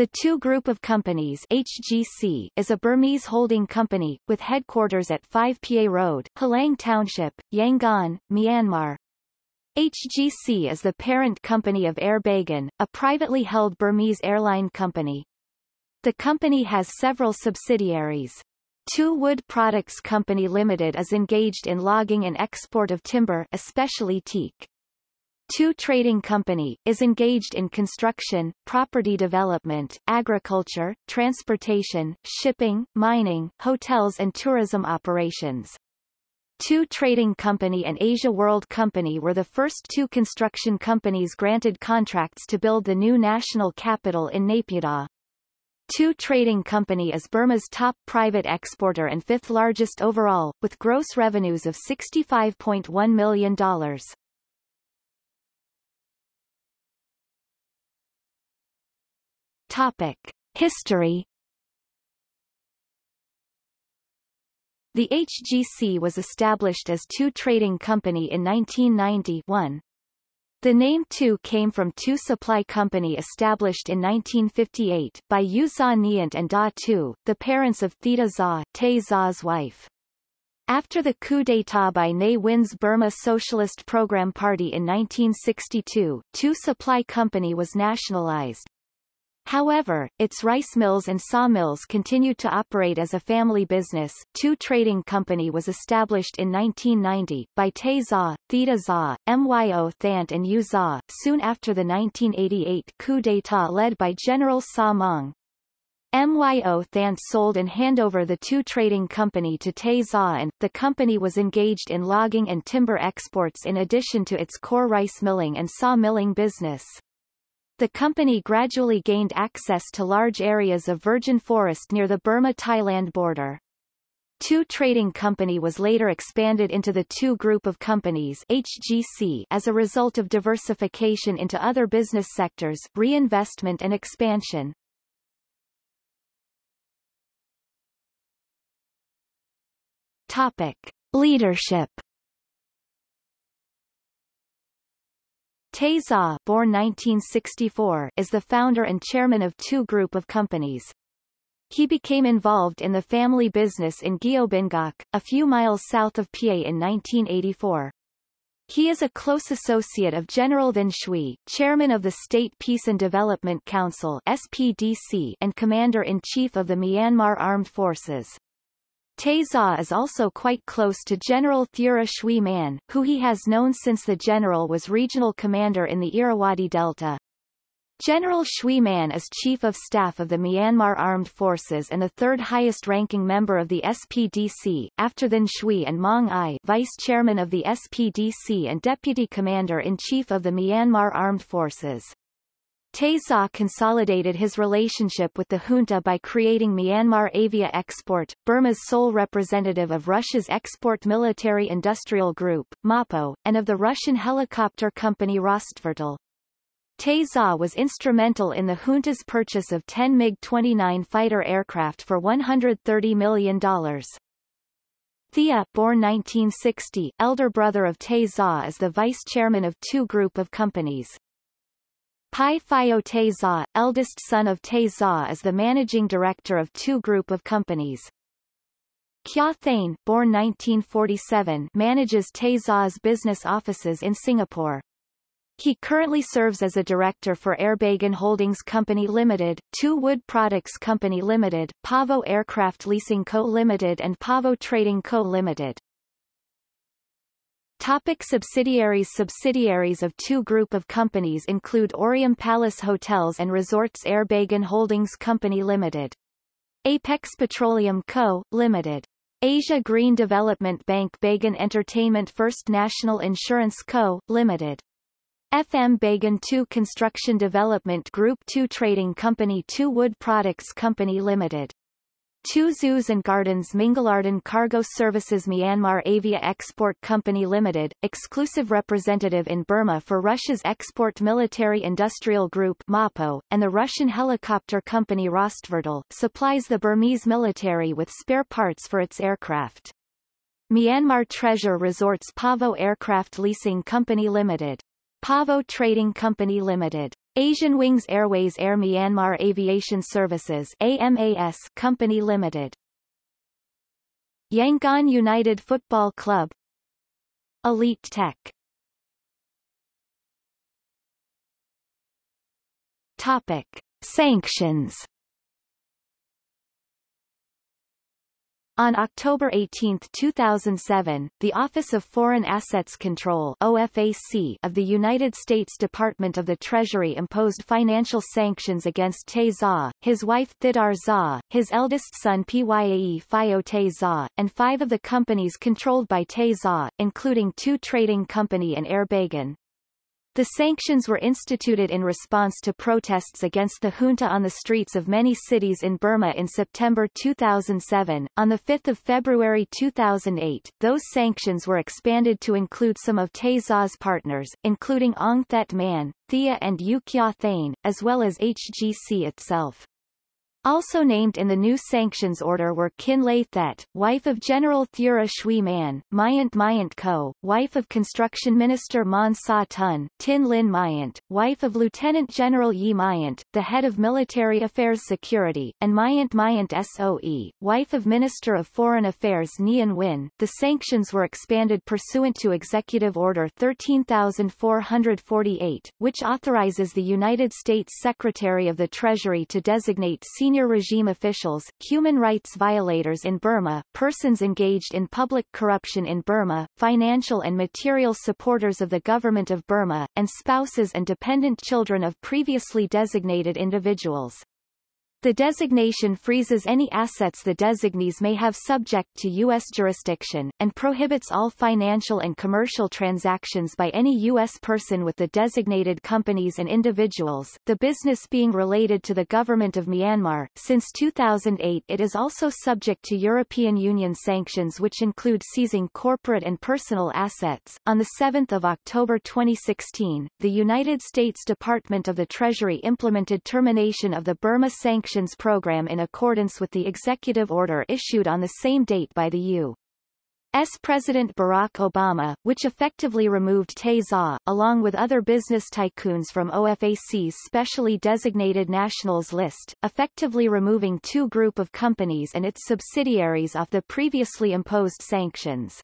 The Htoo Group of Companies HGC is a Burmese holding company, with headquarters at 5 Pa Road, Hlaing Township, Yangon, Myanmar. HGC is the parent company of Air Bagan, a privately held Burmese airline company. The company has several subsidiaries. Htoo Wood Products Company Limited is engaged in logging and export of timber especially teak. Htoo Trading Company, is engaged in construction, property development, agriculture, transportation, shipping, mining, hotels and tourism operations. Htoo Trading Company and Asia World Company were the first two construction companies granted contracts to build the new national capital in Naypyidaw. Htoo Trading Company is Burma's top private exporter and fifth largest overall, with gross revenues of $65.1 million. Topic. History The HGC was established as Htoo Trading Company in 1991. The name Htoo came from Htoo Supply Company established in 1958 by Yu Za Nyant and Da Tu, the parents of Thidar Za, Tay Za's wife. After the coup d'état by Ne Win's Burma Socialist Program Party in 1962, Htoo Supply Company was nationalized. However, its rice mills and sawmills continued to operate as a family business. Htoo Trading Company was established in 1990, by Tay Za, Thidar Za, Myo Thant and Yu Za, soon after the 1988 coup d'état led by General Saw Maung. Myo Thant sold and handover the Htoo trading company to Tay Za and, the company was engaged in logging and timber exports in addition to its core rice milling and saw milling business. The company gradually gained access to large areas of virgin forest near the Burma-Thailand border. Htoo Trading Company was later expanded into the Htoo Group of Companies HGC as a result of diversification into other business sectors, reinvestment and expansion. Topic. Leadership Tay Za born 1964, is the founder and chairman of Htoo group of companies. He became involved in the family business in Gyeobingak, a few miles south of Pa in 1984. He is a close associate of General Than Shwe, chairman of the State Peace and Development Council SPDC and commander-in-chief of the Myanmar Armed Forces. Tay Za is also quite close to General Thura Shwe Man, who he has known since the general was regional commander in the Irrawaddy Delta. General Shwe Man is Chief of Staff of the Myanmar Armed Forces and the third highest-ranking member of the SPDC, after Than Shwe and Maung Aye Vice Chairman of the SPDC and Deputy Commander-in-Chief of the Myanmar Armed Forces. Tay consolidated his relationship with the junta by creating Myanmar Avia Export, Burma's sole representative of Russia's Export Military Industrial Group, MAPO, and of the Russian helicopter company Rostvertol. Tay was instrumental in the junta's purchase of 10 MiG-29 fighter aircraft for $130 million. Thea, born 1960, elder brother of Tay is the vice chairman of Htoo group of companies. Pai Phyo Tay Za, eldest son of Tay Za is the managing director of Htoo group of companies. Kya Thane, born 1947, manages Tay Za's business offices in Singapore. He currently serves as a director for Airbagan Holdings Company Limited, Htoo Wood Products Company Limited, Pavo Aircraft Leasing Co. Limited and Pavo Trading Co. Limited. Topic subsidiaries Subsidiaries of Htoo group of companies include Aureum Palace Hotels and Resorts Airbagan Holdings Company Limited. Apex Petroleum Co., Limited. Asia Green Development Bank Bagan Entertainment First National Insurance Co., Limited. FM Bagan Htoo Construction Development Group Htoo Trading Company Htoo Wood Products Company Limited Htoo zoos and gardens Mingalardon Cargo Services Myanmar Avia Export Company Limited, exclusive representative in Burma for Russia's Export Military Industrial Group MAPO, and the Russian helicopter company Rostvertol, supplies the Burmese military with spare parts for its aircraft. Myanmar Treasure Resorts Pavo Aircraft Leasing Company Limited. Pavo Trading Company Limited Asian Wings Airways Air Myanmar Aviation Services AMAS Company Limited. Yangon United Football Club. Elite Tech. Topic. Sanctions On October 18, 2007, the Office of Foreign Assets Control OFAC of the United States Department of the Treasury imposed financial sanctions against Tay his wife Thidar Za, his eldest son Pyae Tay Za, and five of the companies controlled by Tay including Htoo trading company and Air Bagan. The sanctions were instituted in response to protests against the junta on the streets of many cities in Burma in September 2007. On 5 February 2008, those sanctions were expanded to include some of Tay partners, including Aung Thet Man, Thea and U Kya Thane, as well as HGC itself. Also named in the new sanctions order were Khin Lay Thet, wife of General Thura Shwe Man, Myant Myant Ko, wife of Construction Minister Mon Sa Tun, Tin Lin Myant, wife of Lieutenant General Yi Myant, the head of Military Affairs Security, and Myant Myant SOE, wife of Minister of Foreign Affairs Nyan Win. The sanctions were expanded pursuant to Executive Order 13448, which authorizes the United States Secretary of the Treasury to designate senior senior regime officials, human rights violators in Burma, persons engaged in public corruption in Burma, financial and material supporters of the government of Burma, and spouses and dependent children of previously designated individuals. The designation freezes any assets the designees may have subject to U.S. jurisdiction, and prohibits all financial and commercial transactions by any U.S. person with the designated companies and individuals, the business being related to the government of Myanmar. Since 2008 it is also subject to European Union sanctions which include seizing corporate and personal assets. On 7 October 2016, the United States Department of the Treasury implemented termination of the Burma sanctions Program in accordance with the executive order issued on the same date by the U. S. President Barack Obama, which effectively removed Tay Za, along with other business tycoons from OFAC's specially designated nationals list, effectively removing Htoo group of companies and its subsidiaries off the previously imposed sanctions.